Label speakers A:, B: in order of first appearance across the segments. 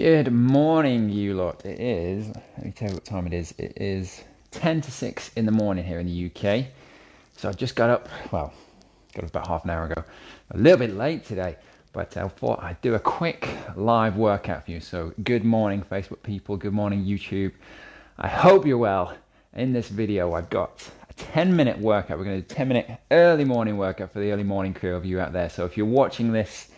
A: Good morning, you lot. It is, let me tell you what time it is. It is 10 to 6 in the morning here in the UK. So I just got up, well, got up about half an hour ago. A little bit late today, but I thought I'd do a quick live workout for you. So good morning, Facebook people. Good morning, YouTube. I hope you're well. In this video, I've got a 10 minute workout. We're going to do a 10 minute early morning workout for the early morning crew of you out there. So if you're watching this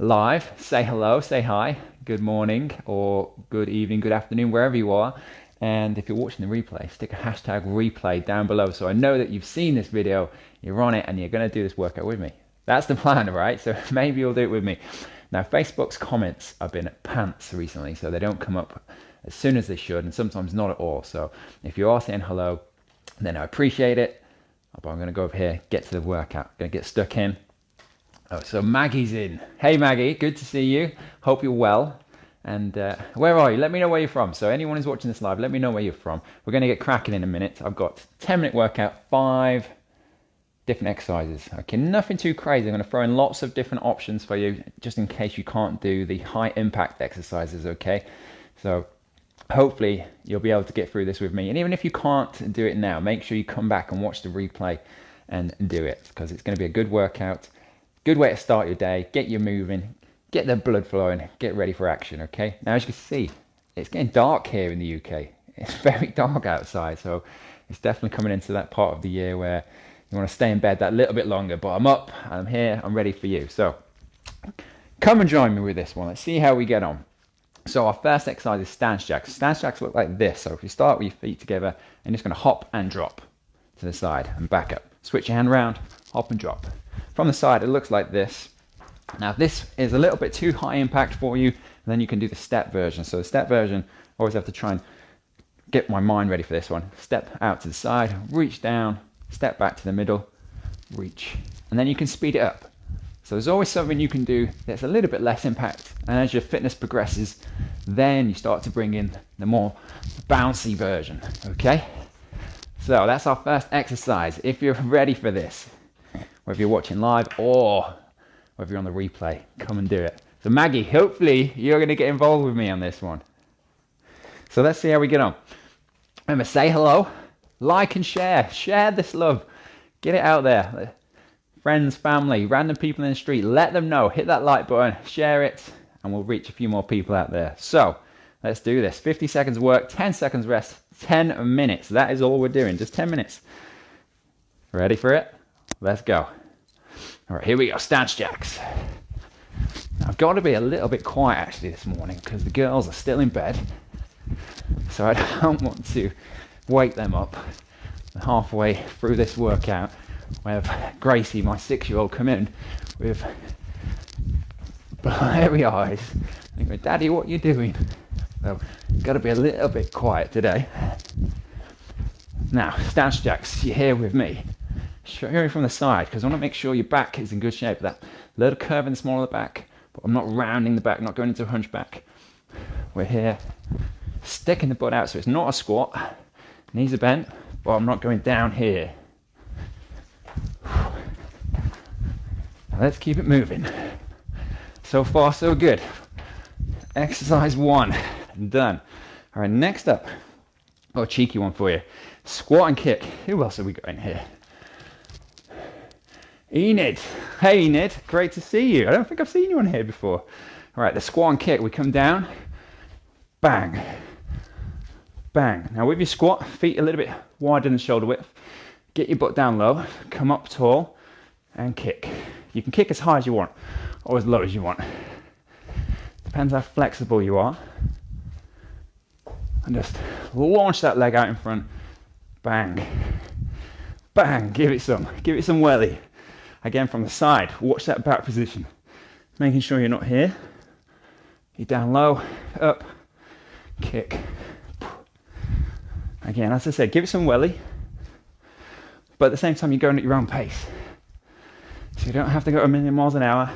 A: live, say hello, say hi, good morning, or good evening, good afternoon, wherever you are. And if you're watching the replay, stick a hashtag replay down below so I know that you've seen this video, you're on it, and you're going to do this workout with me. That's the plan, right? So maybe you'll do it with me. Now, Facebook's comments have been pants recently, so they don't come up as soon as they should, and sometimes not at all. So if you are saying hello, then I appreciate it. But I'm going to go over here, get to the workout, going to get stuck in. Oh, so Maggie's in. Hey Maggie, good to see you. Hope you're well. And uh, where are you? Let me know where you're from. So anyone who's watching this live, let me know where you're from. We're going to get cracking in a minute. I've got 10 minute workout, five different exercises. Okay, nothing too crazy. I'm going to throw in lots of different options for you, just in case you can't do the high impact exercises. Okay, so hopefully you'll be able to get through this with me. And even if you can't do it now, make sure you come back and watch the replay and do it because it's going to be a good workout. Good way to start your day, get you moving, get the blood flowing, get ready for action, okay? Now, as you can see, it's getting dark here in the UK. It's very dark outside, so it's definitely coming into that part of the year where you want to stay in bed that little bit longer. But I'm up, I'm here, I'm ready for you. So come and join me with this one. Let's see how we get on. So our first exercise is stance jacks. Stance jacks look like this. So if you start with your feet together, and just going to hop and drop to the side and back up. Switch your hand around, hop and drop. From the side, it looks like this. Now, this is a little bit too high impact for you, then you can do the step version. So the step version, always have to try and get my mind ready for this one. Step out to the side, reach down, step back to the middle, reach. And then you can speed it up. So there's always something you can do that's a little bit less impact. And as your fitness progresses, then you start to bring in the more bouncy version, okay? So that's our first exercise. If you're ready for this, whether you're watching live or whether you're on the replay, come and do it. So Maggie, hopefully you're going to get involved with me on this one. So let's see how we get on. Remember, say hello, like and share. Share this love. Get it out there. Friends, family, random people in the street, let them know. Hit that like button, share it, and we'll reach a few more people out there. So let's do this. 50 seconds work, 10 seconds rest, 10 minutes. That is all we're doing, just 10 minutes. Ready for it? Let's go. All right, here we go, stance jacks. I've got to be a little bit quiet actually this morning because the girls are still in bed. So I don't want to wake them up halfway through this workout. We have Gracie, my six-year-old, come in with blurry eyes and go, Daddy, what are you doing? So, got to be a little bit quiet today. Now, stance jacks, you're here with me showing from the side because I want to make sure your back is in good shape. That little curve in the small of the back, but I'm not rounding the back, not going into a hunchback. We're here, sticking the butt out so it's not a squat. Knees are bent, but I'm not going down here. Let's keep it moving. So far, so good. Exercise one, done. All right, next up, oh, a cheeky one for you. Squat and kick. Who else have we got in here? Enid. Hey Enid, great to see you. I don't think I've seen you on here before. All right, the squat and kick. We come down, bang, bang. Now with your squat, feet a little bit wider than shoulder width. Get your butt down low, come up tall, and kick. You can kick as high as you want, or as low as you want. Depends how flexible you are. And just launch that leg out in front. Bang. Bang. Give it some. Give it some welly. Again from the side, watch that back position. Making sure you're not here. You're down low, up, kick. Again, as I said, give it some welly, but at the same time, you're going at your own pace. So you don't have to go a million miles an hour.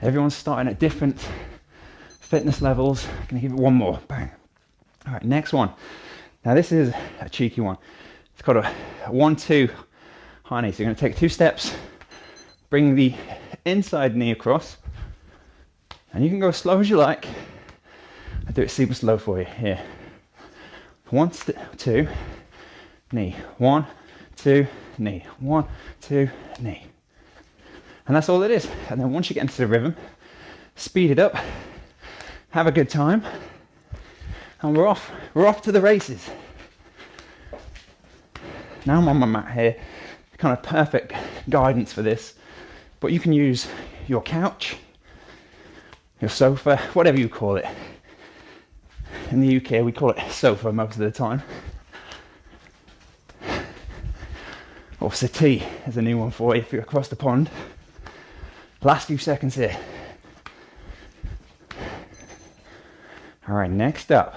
A: Everyone's starting at different fitness levels. I'm gonna give it one more, bang. All right, next one. Now this is a cheeky one. It's called a one-two So you're going to take two steps, bring the inside knee across, and you can go as slow as you like. I'll do it super slow for you here. One, two, knee. One, two, knee. One, two, knee. And that's all it is. And then once you get into the rhythm, speed it up, have a good time, and we're off. We're off to the races. Now I'm on my mat here, kind of perfect guidance for this. But you can use your couch, your sofa, whatever you call it. In the UK, we call it sofa most of the time. Or settee is a new one for you if you're across the pond. Last few seconds here. All right, next up,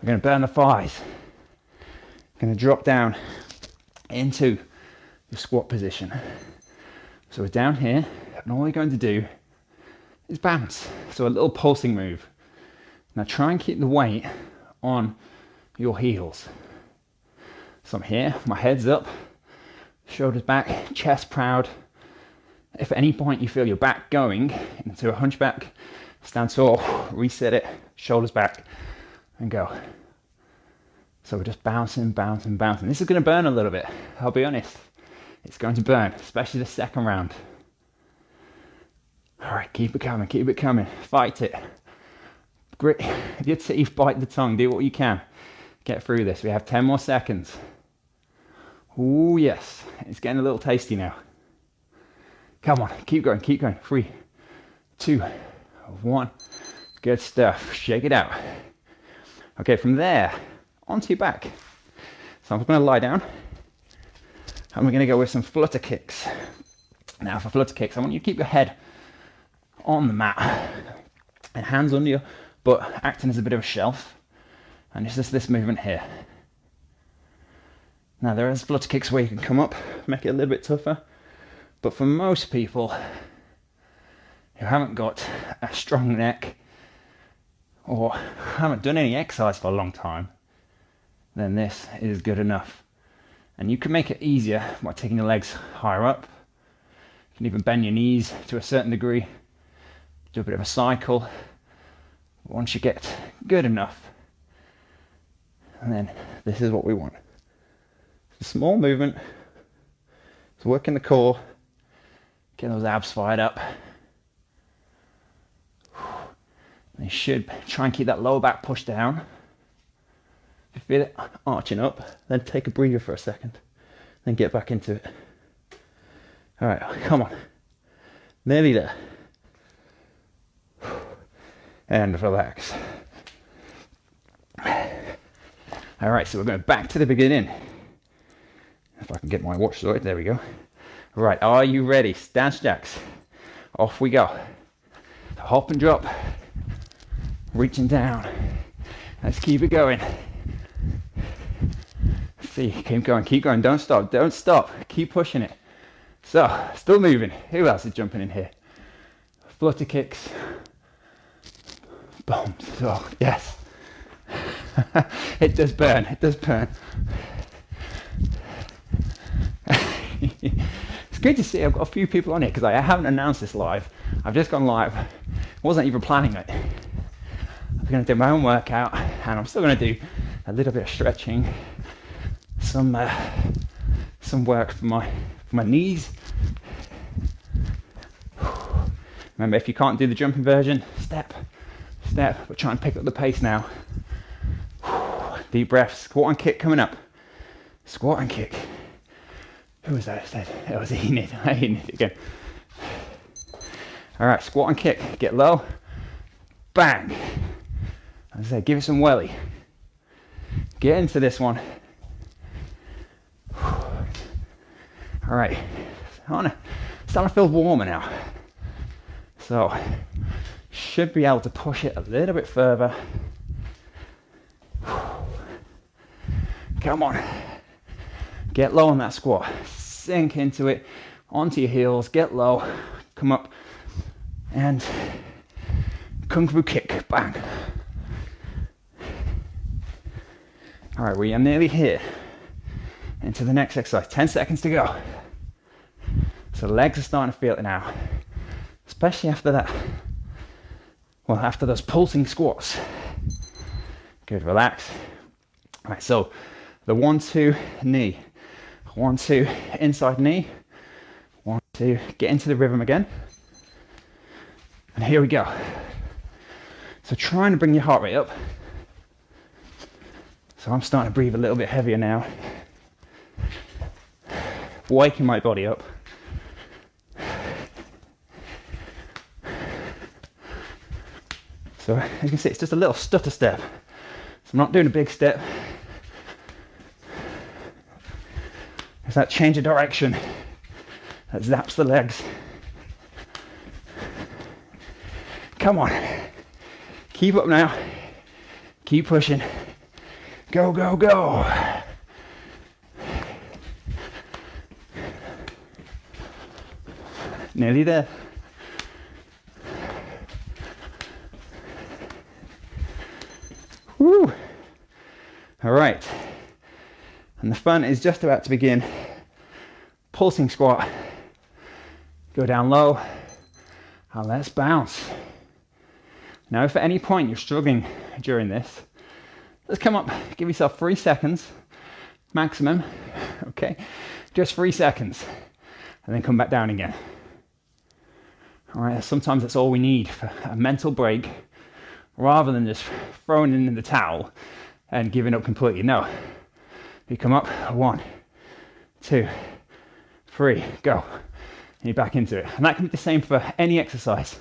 A: we're going to burn the thighs. Going to drop down into the squat position. So we're down here, and all we're going to do is bounce. So a little pulsing move. Now try and keep the weight on your heels. So I'm here, my head's up, shoulders back, chest proud, if at any point you feel your back going into a hunchback, stand tall, reset it, shoulders back, and go. So we're just bouncing, bouncing, bouncing. This is going to burn a little bit, I'll be honest. It's going to burn, especially the second round. All right, keep it coming, keep it coming. Fight it. Grit your teeth, bite the tongue, do what you can. Get through this. We have 10 more seconds. Oh, yes. It's getting a little tasty now. Come on, keep going, keep going. Three, two, one. Good stuff. Shake it out. Okay, from there, onto your back. So I'm to lie down and we're going to go with some flutter kicks. Now, for flutter kicks, I want you to keep your head on the mat and hands under your butt, acting as a bit of a shelf. And it's just this movement here. Now, there is flutter kicks where you can come up, make it a little bit tougher. But for most people who haven't got a strong neck or haven't done any exercise for a long time, then this is good enough. And you can make it easier by taking your legs higher up. You can even bend your knees to a certain degree, do a bit of a cycle. Once you get good enough, and then this is what we want. It's a small movement, it's working the core, getting those abs fired up. You should try and keep that lower back pushed down. Feel it arching up, then take a breather for a second. Then get back into it. All right, come on. Nearly there. And relax. All right, so we're going back to the beginning. If I can get my watch sorted, there we go. Right, are you ready? Stance jacks. Off we go. Hop and drop. Reaching down. Let's keep it going. See, keep going, keep going. Don't stop, don't stop. Keep pushing it. So, still moving. Who else is jumping in here? Flutter kicks. Boom. So, yes. it does burn, it does burn. It's good to see I've got a few people on it because I haven't announced this live. I've just gone live. Wasn't even planning it. I'm going to do my own workout and I'm still going to do a little bit of stretching, some uh, some work for my for my knees. Remember, if you can't do the jumping version, step, step, but try and pick up the pace now. Deep breath, squat and kick coming up. Squat and kick. Who was that said? It was Enid. I Enid again. All right, squat and kick. Get low. Bang. As I say, give it some welly. Get into this one. All right. I'm starting to feel warmer now. So, should be able to push it a little bit further. Come on. Get low on that squat. Sink into it, onto your heels, get low, come up, and kung fu kick. Bang. All right, we are nearly here. Into the next exercise. 10 seconds to go. So legs are starting to feel it now, especially after that. well, after those pulsing squats. Good, relax. All right, so the one, two, knee. One, two, inside knee. One, two, get into the rhythm again. And here we go. So trying to bring your heart rate up. So I'm starting to breathe a little bit heavier now. Waking my body up. So as you can see it's just a little stutter step. So I'm not doing a big step. It's that change of direction that zaps the legs. Come on. Keep up now. Keep pushing. Go, go, go. Nearly there. Woo. All right. And the fun is just about to begin. Pulsing squat. Go down low. And let's bounce. Now, if at any point you're struggling during this, let's come up, give yourself three seconds maximum, okay? Just three seconds, and then come back down again. All right, sometimes that's all we need for a mental break rather than just throwing in the towel and giving up completely. No, you come up, one, two, three, go. And you're back into it. And that can be the same for any exercise.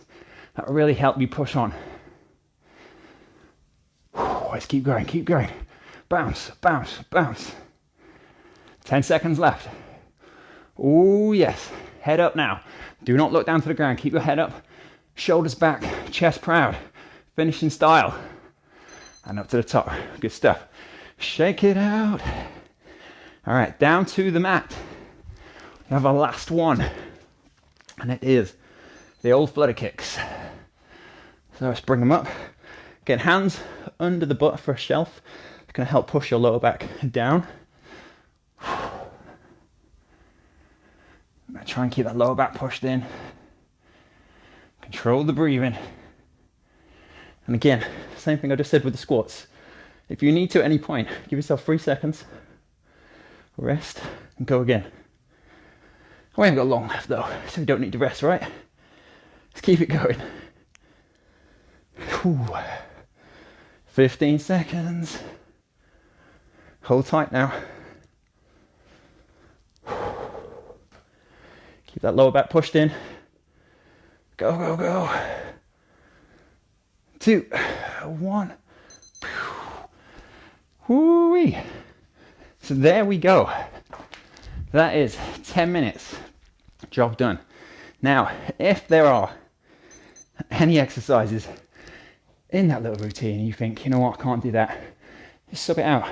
A: That will really help you push on. Let's keep going, keep going. Bounce, bounce, bounce. 10 seconds left. Oh, yes. Head up now. Do not look down to the ground. Keep your head up, shoulders back, chest proud. Finishing style. And up to the top. Good stuff. Shake it out. All right, down to the mat. We have our last one. And it is the old flutter kicks. So let's bring them up. Get hands under the butt for a shelf. It's going to help push your lower back down. Try and keep that lower back pushed in. Control the breathing. And again, same thing I just said with the squats. If you need to at any point, give yourself three seconds, rest, and go again. We haven't got long left though, so we don't need to rest, right? Let's keep it going. Whew. 15 seconds. Hold tight now. Keep that lower back pushed in. Go, go, go. Two, one. Whoo-wee. So there we go. That is 10 minutes. Job done. Now, if there are any exercises in that little routine you think, you know what, I can't do that, just sub it out.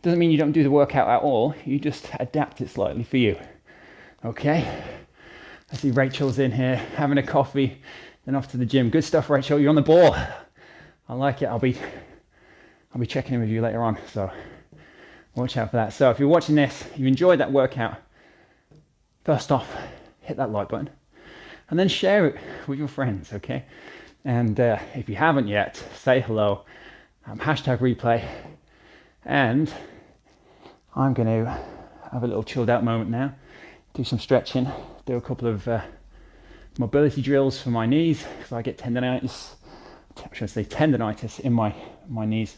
A: Doesn't mean you don't do the workout at all, you just adapt it slightly for you. Okay? I see Rachel's in here having a coffee, then off to the gym. Good stuff, Rachel. You're on the ball. I like it. I'll be I'll be checking in with you later on. So watch out for that. So if you're watching this, you enjoyed that workout, first off, hit that like button and then share it with your friends, okay? And uh, if you haven't yet, say hello, um, hashtag replay, and I'm going to have a little chilled out moment now do some stretching, do a couple of uh, mobility drills for my knees because I get tendonitis. I should say tendonitis in my my knees,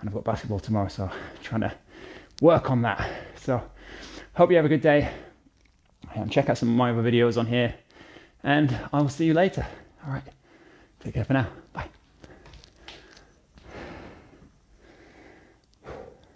A: and I've got basketball tomorrow, so I'm trying to work on that. So hope you have a good day. And check out some of my other videos on here, and I will see you later. All right, take care for now.